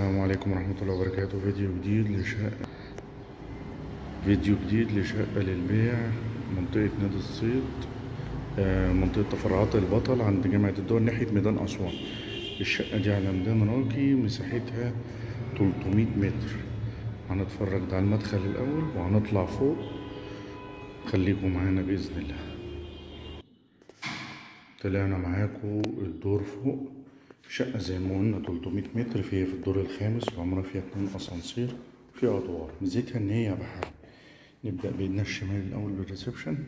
السلام عليكم ورحمة الله وبركاته. فيديو جديد لشقة فيديو جديد لشقة للبيع. منطقة نادي الصيد آه، منطقة تفرعات البطل عند جامعة الدول ناحية ميدان أسوان. الشقة دي على ميدان راقي مساحتها 300 متر. هنتفرج ده على المدخل الأول وهنطلع فوق. خليكم معانا بإذن الله. طلعنا معاكم الدور فوق. شقة زي ما قلنا 300 متر فيها في الدور الخامس وعمرها فيها اتنين أسانسير فيها أدوار. ميزتها إن هي بحر. نبدأ بإيدنا الشمال الأول بال reception.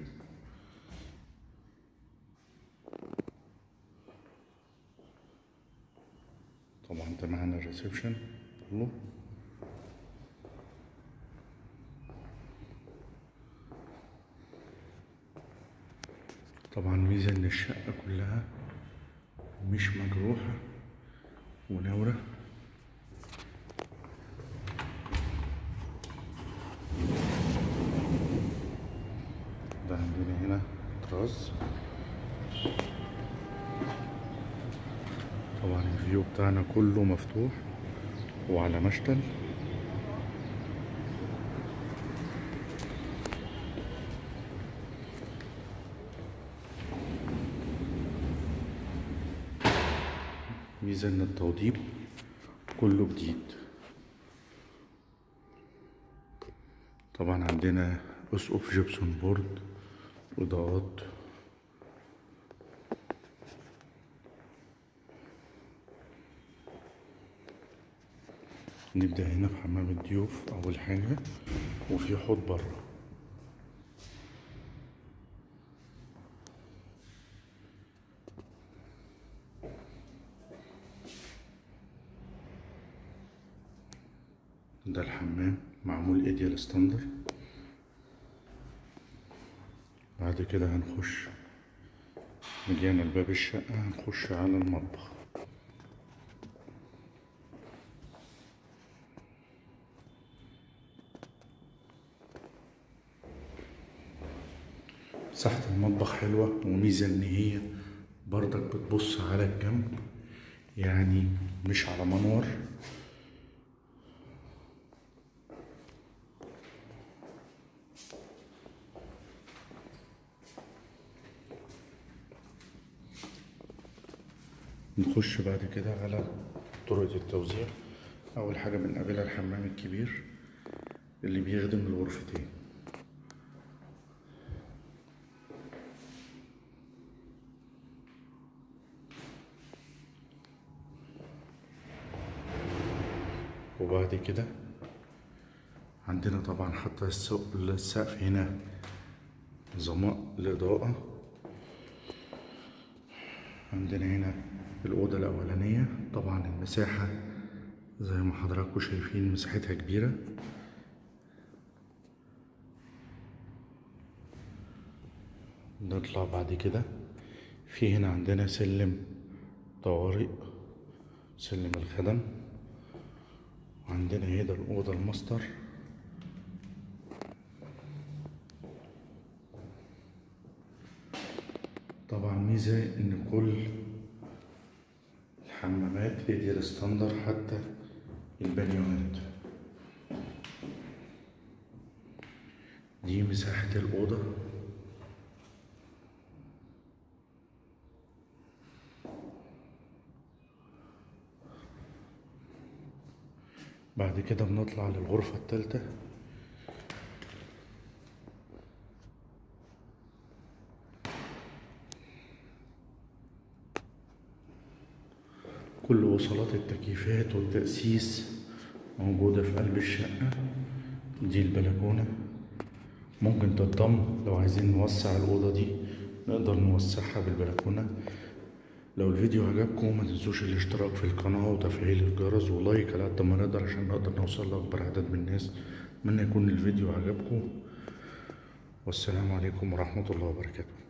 طبعا ده معانا ال reception كله. طبعا ميزة إن الشقة كلها مش مجروحة. ونورة. ده عندنا هنا طراز. طبعا الفيو بتاعنا كله مفتوح وعلى مشتل. ميزة ان التوضيب كله جديد. طبعا عندنا أسقف جبسون بورد إضاءات. نبدأ هنا في حمام الضيوف أول حاجة وفي حوض بره. ده الحمام معمول ايديال ستاندر بعد كده هنخش رجعنا لباب الشقة هنخش على المطبخ. مساحة المطبخ حلوة وميزة إن هي برضك بتبص على الجنب يعني مش على منور نخش بعد كده على طرقة التوزيع. أول حاجة بنقابلها الحمام الكبير اللي بيخدم الغرفتين. وبعد كده عندنا طبعا حتى السقف السقف هنا ظماء الإضاءة. عندنا هنا الأوضة الأولانية. طبعا المساحة زي ما حضراتكم شايفين مساحتها كبيرة. نطلع بعد كده. في هنا عندنا سلم طوارئ سلم الخدم عندنا هنا الأوضة الماستر. طبعا ميزة إن كل الحمامات ايديال ستاندر حتى البانيوهات دي مساحة الأوضة. بعد كده بنطلع للغرفة التالتة. كل وصلات التكييفات والتأسيس موجودة في قلب الشقة دي البلكونة. ممكن تتضم لو عايزين نوسع الأوضة دي نقدر نوسعها بالبلكونة. لو الفيديو عجبكم ما تنسوش الاشتراك في القناة وتفعيل الجرس ولايك على قد ما نقدر عشان نقدر نوصل لأكبر عدد من الناس. أتمنى يكون الفيديو عجبكم. والسلام عليكم ورحمة الله وبركاته.